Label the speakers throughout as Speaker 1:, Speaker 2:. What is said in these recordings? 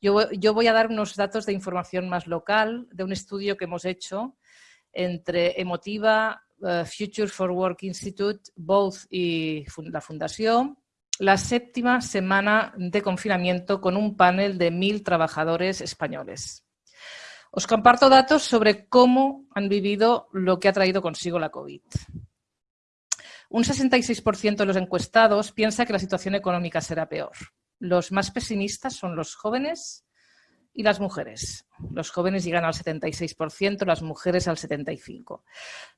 Speaker 1: Yo, voy a dar unos datos de información más local de un estudio que hemos hecho entre Emotiva, uh, Future for Work Institute, Both y la Fundación, la séptima semana de confinamiento con un panel de mil trabajadores españoles. Os comparto datos sobre cómo han vivido lo que ha traído consigo la COVID. Un 66% de los encuestados piensa que la situación económica será peor. Los más pesimistas son los jóvenes y las mujeres. Los jóvenes llegan al 76%, las mujeres al 75%.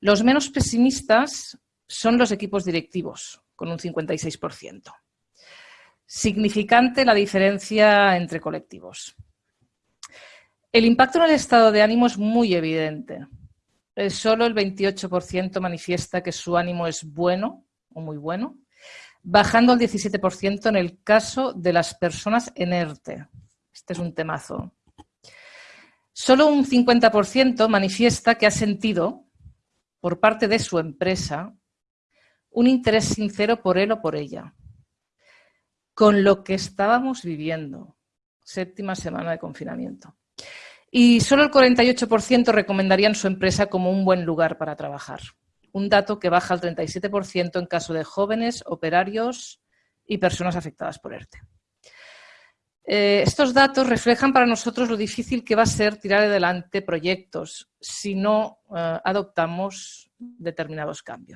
Speaker 1: Los menos pesimistas son los equipos directivos, con un 56%. Significante la diferencia entre colectivos. El impacto en el estado de ánimo es muy evidente. Solo el 28% manifiesta que su ánimo es bueno o muy bueno, bajando al 17% en el caso de las personas en ERTE. Este es un temazo. Solo un 50% manifiesta que ha sentido, por parte de su empresa, un interés sincero por él o por ella con lo que estábamos viviendo. Séptima semana de confinamiento. Y solo el 48% recomendarían su empresa como un buen lugar para trabajar. Un dato que baja al 37% en caso de jóvenes, operarios y personas afectadas por ERTE. Eh, estos datos reflejan para nosotros lo difícil que va a ser tirar adelante proyectos si no eh, adoptamos determinados cambios.